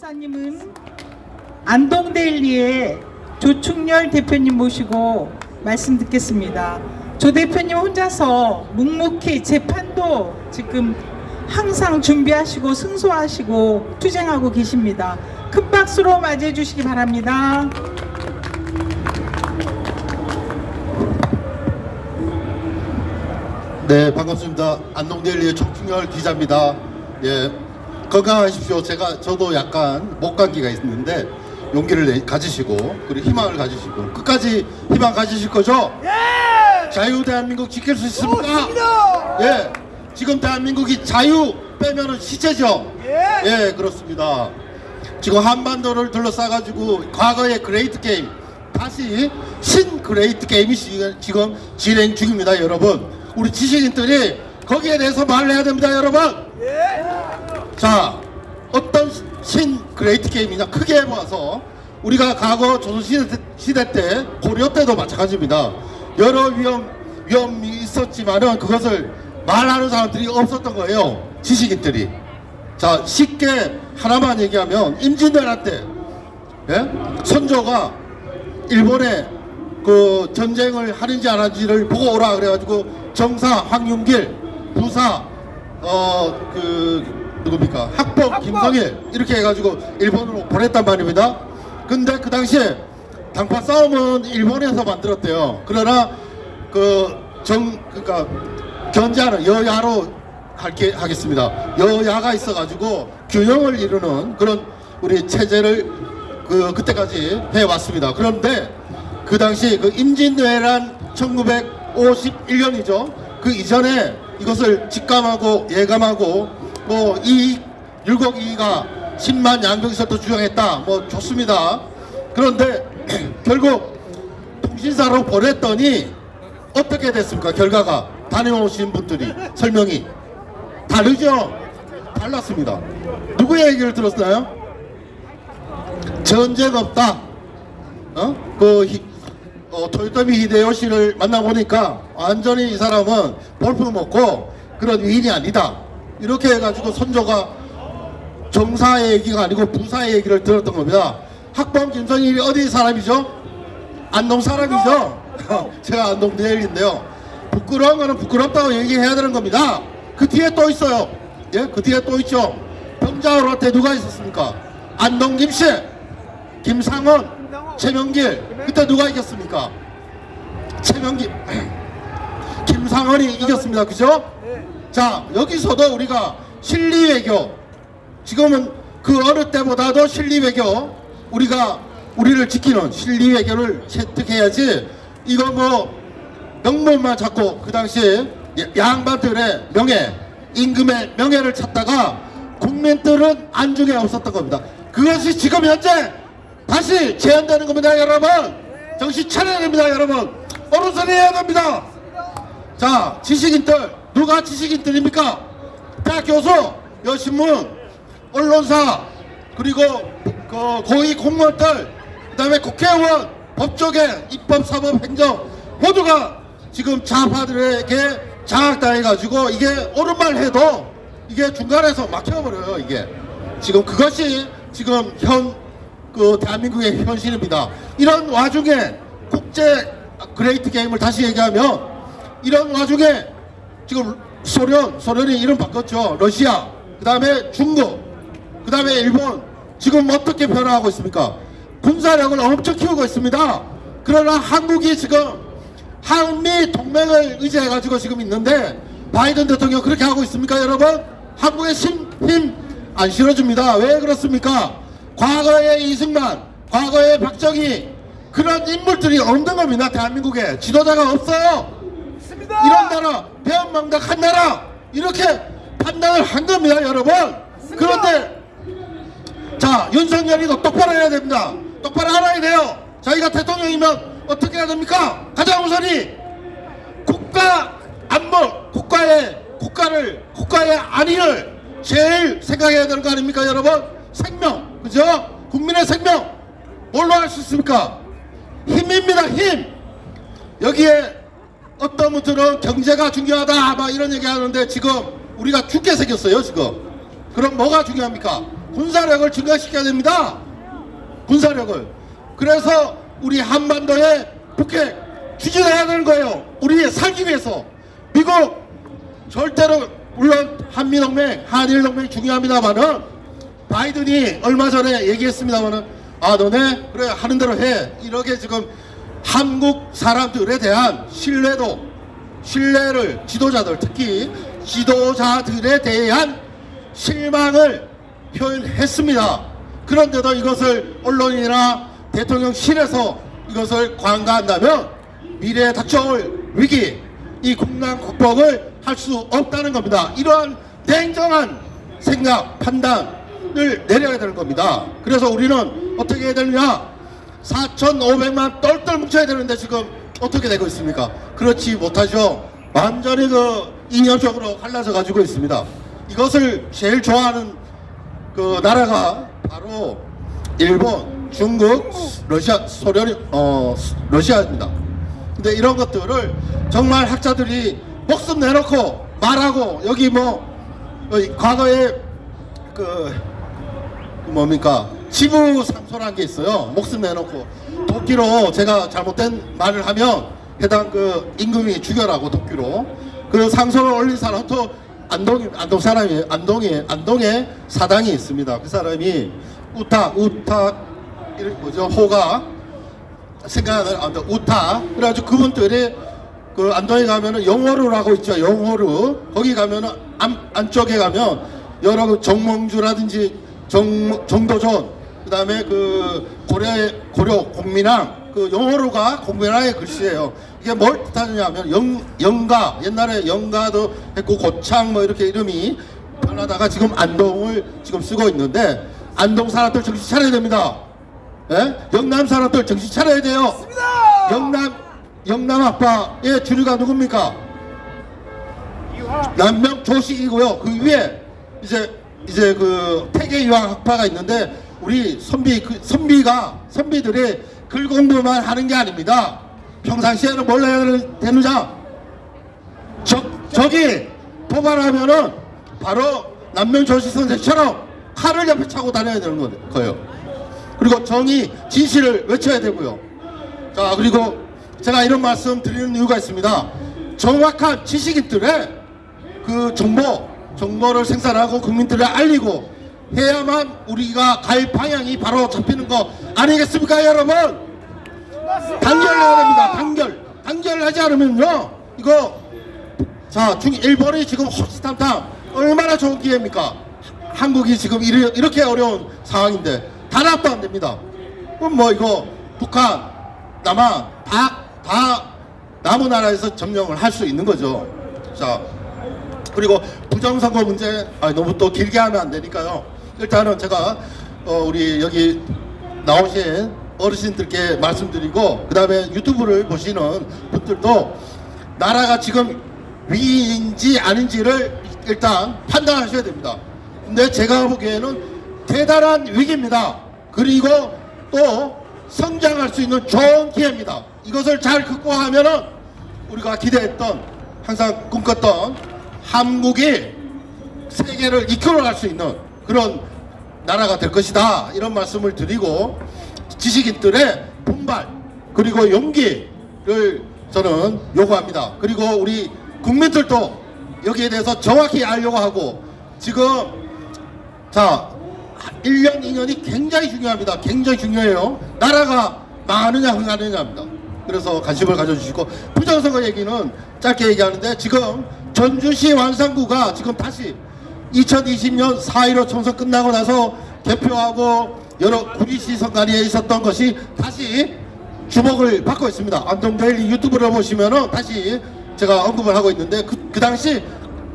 감사님은 안동데일리의 조충렬 대표님 모시고 말씀 듣겠습니다. 조 대표님 혼자서 묵묵히 재판도 지금 항상 준비하시고 승소하시고 투쟁하고 계십니다. 큰 박수로 맞이해 주시기 바랍니다. 네, 반갑습니다. 안동데일리의 정충열 기자입니다. 예, 건강하십시오. 제가 저도 약간 목 감기가 있는데 용기를 내- 가지시고 그리고 희망을 가지시고 끝까지 희망 가지실 거죠? 예! 자유 대한민국 지킬 수 있습니까? 예, 지금 대한민국이 자유 빼면은 시체죠. 예, 그렇습니다. 지금 한반도를 둘러싸가지고 과거의 Great Game 다시 신 Great Game이 시- 지금 진행 중입니다, 여러분. 우리 지식인들이 거기에 대해서 말을 해야 됩니다, 여러분. 자, 어떤 신 Great Game이냐 크게 보아서 우리가 과거 조선시대 시대 때 고려 때도 마찬가지입니다. 여러 위험 위험이 있었지만은 그것을 말하는 사람들이 없었던 거예요. 지식인들이. 자 쉽게 하나만 얘기하면 임진왜란 때 예? 선조가 일본에 그 전쟁을 하는지 안 하는지를 보고 오라 그래가지고 정사 황윤길 부사 어그 누굽니까 학범 김성일 이렇게 해가지고 일본으로 보냈단 말입니다. 근데 그 당시에 당파 싸움은 일본에서 만들었대요. 그러나 그 정 그러니까 견제하는 여야로 할게 하겠습니다. 여야가 있어가지고 균형을 이루는 그런 우리 체제를 그 그때까지 해왔습니다. 그런데 그 당시 그 임진왜란 1951년이죠. 그 이전에 이것을 직감하고 예감하고 뭐 이익 율곡 이가 10만 양병설도 주장했다. 뭐 좋습니다. 그런데 결국 통신사로 보냈더니 어떻게 됐습니까? 결과가 다녀오신 분들이 설명이 다르죠? 달랐습니다. 누구의 얘기를 들었나요? 전쟁 없다. 어? 그 히, 어, 토요토미 히데요시를 만나보니까 완전히 이 사람은 볼품 먹고 그런 위인이 아니다. 이렇게 해가지고 선조가 정사의 얘기가 아니고 부사의 얘기를 들었던 겁니다. 학범 김선일이 어디 사람이죠? 안동 사람이죠? 제가 안동 내일인데요. 부끄러운 거는 부끄럽다고 얘기해야 되는 겁니다. 그 뒤에 또 있어요. 예, 그 뒤에 또 있죠. 병자호한테 누가 있었습니까? 안동 김씨, 김상원, 최명길. 그때 누가 이겼습니까? 최명길, 김상원이 이겼습니다. 그죠? 자, 여기서도 우리가 실리 외교, 지금은 그 어느 때보다도 실리 외교, 우리가 우리를 지키는 실리 외교를 채택해야지 이거 뭐 명분만 잡고 그 당시에 양반들의 명예, 임금의 명예를 찾다가 국민들은 안중에 없었던 겁니다. 그것이 지금 현재 다시 재현되는 겁니다, 여러분. 정신 차려야 됩니다, 여러분. 어른선이 해야 됩니다. 자, 지식인들 누가 지식인들입니까? 대학 교수, 여신문, 언론사, 그리고 그 고위 공무원들, 그 다음에 국회의원, 법조계, 입법, 사법, 행정 모두가 지금 좌파들에게 장악당해가지고 이게 옳은 말 해도 이게 중간에서 막혀버려요 이게 지금 그것이 지금 현 그 대한민국의 현실입니다. 이런 와중에 국제 Great Game을 다시 얘기하면 이런 와중에 지금 소련 소련이 이름 바꿨죠. 러시아 그 다음에 중국 그 다음에 일본. 지금 어떻게 변화하고 있습니까? 군사력을 엄청 키우고 있습니다. 그러나 한국이 지금 한미 동맹을 의지해 가지고 지금 있는데 바이든 대통령 그렇게 하고 있습니까 여러분? 한국의 힘 안 실어줍니다. 왜 그렇습니까? 과거의 이승만 과거의 박정희 그런 인물들이 없는 겁니다 대한민국에. 지도자가 없어요 이런 나라 배은망덕 한 나라 이렇게 판단을 한 겁니다 여러분. 그런데 자 윤석열이도 똑바로 해야 됩니다. 똑바로 알아야 돼요. 자기가 대통령이면 어떻게 해야 됩니까? 가장 우선이. 국가 안보 국가의 국가를 국가의 안위를 제일 생각해야 되는 거 아닙니까 여러분? 생명 그죠? 국민의 생명. 뭘로 할 수 있습니까? 힘입니다 힘. 여기에 어떤 분들은 경제가 중요하다 막 이런 얘기 하는데 지금 우리가 죽게 생겼어요 지금 그럼 뭐가 중요합니까 군사력을 증강시켜야 됩니다. 군사력을. 그래서 우리 한반도에 북핵 추진해야 되는 거예요. 우리 살기 위해서. 미국 절대로 물론 한미동맹, 한일동맹 중요합니다만은 바이든이 얼마 전에 얘기했습니다만은 아 너네 그래 하는 대로 해 이렇게 지금 한국 사람들에 대한 신뢰도 신뢰를 지도자들 특히 지도자들에 대한 실망을 표현했습니다. 그런데도 이것을 언론이나 대통령실에서 이것을 관가한다면 미래에 닥쳐올 위기, 이 국난 극복을 할 수 없다는 겁니다. 이러한 냉정한 생각, 판단을 내려야 되는 겁니다. 그래서 우리는 어떻게 해야 되느냐? 4,500만 똘똘 뭉쳐야 되는데 지금 어떻게 되고 있습니까? 그렇지 못하죠. 완전히 그 이념적으로 갈라져 가지고 있습니다. 이것을 제일 좋아하는 그 나라가 바로 일본, 중국, 러시아, 소련, 어, 러시아입니다. 근데 이런 것들을 정말 학자들이 목숨 내놓고 말하고 여기 뭐 어, 과거에 그, 그 뭡니까 지부 상소라는 게 있어요. 목숨 내놓고. 도끼로 제가 잘못된 말을 하면 해당 그 임금이 죽여라고 도끼로. 그 상소를 올린 사람 또 안동 안동 사람이 안동에 안동에 사당이 있습니다. 그 사람이 우타 우타 뭐죠? 호가 생각나는 아, 우타. 그래가지고 그분들이 그 안동에 가면은 영호루라고 있죠. 영호루. 거기 가면은 안, 안쪽에 가면 여러 그 정몽주라든지 정 정도전 그다음에 그 고려 고려 공민왕 그 영호루가 공민왕의 글씨예요 이게 뭘 뜻하느냐면 영 영가 옛날에 영가도 했고 고창 뭐 이렇게 이름이 변하다가 지금 안동을 지금 쓰고 있는데 안동 사람들 정신 차려야 됩니다. 예? 영남 사람들 정신 차려야 돼요. 영남 영남 아빠의 주류가 누굽니까? 남명 조식이고요. 그 위에 이제 이제 그 태계 유학 학파가 있는데 우리 선비 그 선비가 선비들이 글 공부만 하는 게 아닙니다. 평상시에는 뭘 해야 되느냐? 저, 저기 도발하면은 바로 남명 조식 선생처럼 칼을 옆에 차고 다녀야 되는 거- 거예요. 그리고 정의, 진실을 외쳐야 되고요. 자, 그리고 제가 이런 말씀 드리는 이유가 있습니다. 정확한 지식인들의 그 정보, 정보를 생산하고 국민들에 알리고 해야만 우리가 갈 방향이 바로 잡히는 거 아니겠습니까, 여러분? 단결해야 됩니다. 단결. 단결하지 않으면요, 이거 자, 중 일본이 지금 호시탐탐 얼마나 좋은 기회입니까? 한국이 지금 이르, 이렇게 어려운 상황인데 단합도 안 됩니다. 그럼 뭐 이거 북한, 남한 다, 다 남은 나라에서 점령을 할 수 있는 거죠. 자, 그리고 부정선거 문제 아, 너무 또 길게 하면 안 되니까요. 일단은 제가 어, 우리 여기 나오신 어르신들께 말씀드리고 그 다음에 유튜브를 보시는 분들도 나라가 지금 위인지 아닌지를 일단 판단하셔야 됩니다. 근데 제가 보기에는 대단한 위기입니다. 그리고 또 성장할 수 있는 좋은 기회입니다. 이것을 잘 극복하면 은 우리가 기대했던 항상 꿈꿨던 한국이 세계를 이끌어갈 수 있는 그런 나라가 될 것이다. 이런 말씀을 드리고 지식인들의 분발 그리고 용기를 저는 요구합니다. 그리고 우리 국민들도 여기에 대해서 정확히 알려고 하고 지금 자 1년 2년이 굉장히 중요합니다. 굉장히 중요해요. 나라가 망하느냐 흥하느냐입니다. 그래서 관심을 가져주시고 부정선거 얘기는 짧게 얘기하는데 지금 전주시 완산구가 지금 다시 2020년 4.15 총선 끝나고 나서 개표하고 여러 구리시 선관위에 있었던 것이 다시 주목을 받고 있습니다. 안동데일리 유튜브를 보시면은 다시 제가 언급을 하고 있는데 그, 그 당시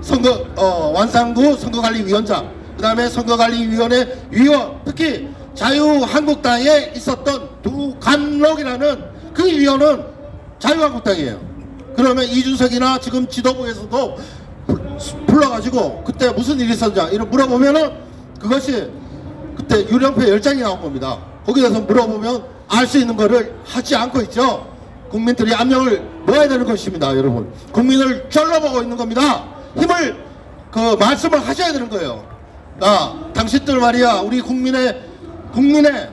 선거 어, 완산구 선거관리위원장 그 다음에 선거관리위원회 위원 특히 자유한국당에 있었던 두간록이라는 그 위원은 자유한국당이에요. 그러면 이준석이나 지금 지도부에서도 불- 불러가지고 그때 무슨 일이 있었냐 이런 물어보면은 그것이 그때 유령표 열장이 나온 겁니다. 거기에 대해서 물어보면 알 수 있는 거를 하지 않고 있죠. 국민들이 압력을 넣어야 되는 것입니다, 여러분. 국민을 쩔러보고 있는 겁니다. 힘을 그 말씀을 하셔야 되는 거예요. 아, 당신들 말이야, 우리 국민의, 국민의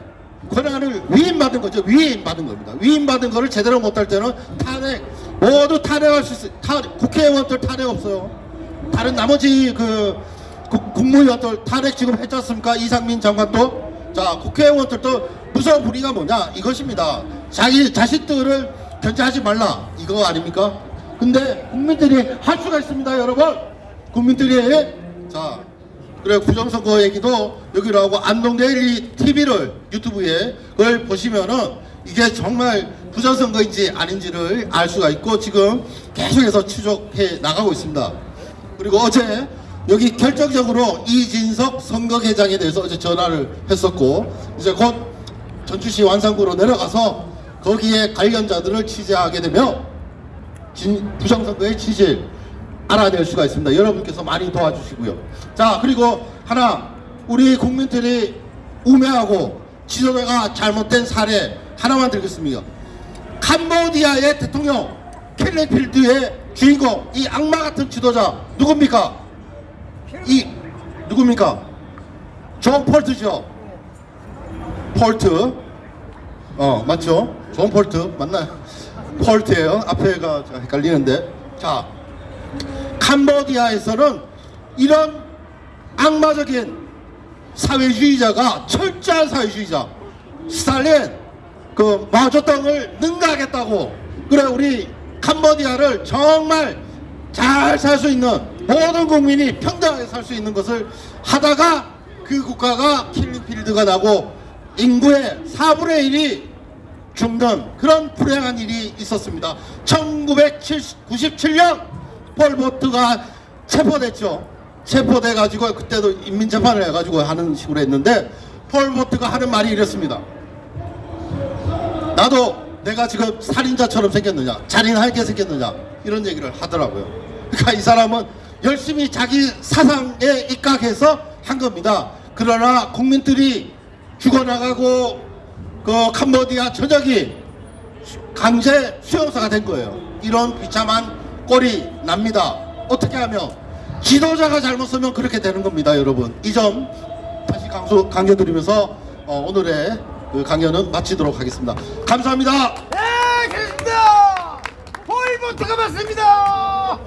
권한을 위임받은 거죠. 위임받은 겁니다. 위임받은 거를 제대로 못할 때는 탄핵, 모두 탄핵할 수 있어요. 탄, 국회의원들 탄핵 없어요. 다른 나머지 그 국- 국무위원들 탄핵 지금 했지 않습니까? 이상민 장관도. 자, 국회의원들도 무서운 불의가 뭐냐? 이것입니다. 자기 자식들을 견제하지 말라. 이거 아닙니까? 근데 국민들이 할 수가 있습니다, 여러분. 국민들이 자 그래 부정선거 얘기도 여기로 하고 안동데일리 TV를 유튜브에 그걸 보시면은 이게 정말 부정선거인지 아닌지를 알 수가 있고 지금 계속해서 추적해 나가고 있습니다. 그리고 어제 여기 결정적으로 이진석 선거계장에 대해서 어제 전화를 했었고 이제 곧 전주시 완산구로 내려가서 거기에 관련자들을 취재하게 되며 진, 부정선거의 진실 알아낼 수가 있습니다. 여러분께서 많이 도와주시고요. 자 그리고 하나 우리 국민들이 우매하고 지도자가 잘못된 사례 하나만 들겠습니다. 캄보디아의 대통령 킬링필드의 주인공 이 악마 같은 지도자 누굽니까? 이 누굽니까? 존 폴트죠. 폴트. 어 맞죠? 존 폴트 맞나요? 폴트예요. 앞에가 좀 헷갈리는데 자 캄보디아에서는 이런 악마적인 사회주의자가 철저한 사회주의자 스탈린 그 마조땅을 능가하겠다고 그래 우리 캄보디아를 정말 잘 살 수 있는 모든 국민이 평등하게 살 수 있는 것을 하다가 그 국가가 킬링필드가 나고 인구의 4분의 1이 죽는 그런 불행한 일이 있었습니다. 1997년 폴보트가 체포됐죠. 체포돼 가지고 그때도 인민재판을 해가지고 하는 식으로 했는데 폴보트가 하는 말이 이랬습니다. 나도 내가 지금 살인자처럼 생겼느냐, 잔인하게 생겼느냐 이런 얘기를 하더라고요. 그러니까 이 사람은 열심히 자기 사상에 입각해서 한 겁니다. 그러나 국민들이 죽어나가고 그 캄보디아 전역이 강제 수용소가 된 거예요. 이런 비참한 꼴이 납니다. 어떻게 하면 지도자가 잘못 쓰면 그렇게 되는 겁니다, 여러분. 이 점 다시 강조 강조드리면서 어, 오늘의 그 강연은 마치도록 하겠습니다. 감사합니다. 네, 계십니다. 폴보트가 맞습니다.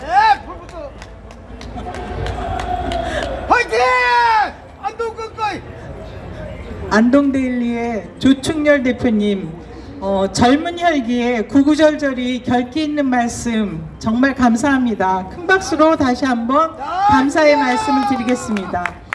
네, 폴보트. 화이팅! 안동 끝까지. 안동데일리의 조충렬 대표님 어, 젊은 혈기에 구구절절히 결기 있는 말씀 정말 감사합니다. 큰 박수로 다시 한번 감사의 말씀을 드리겠습니다.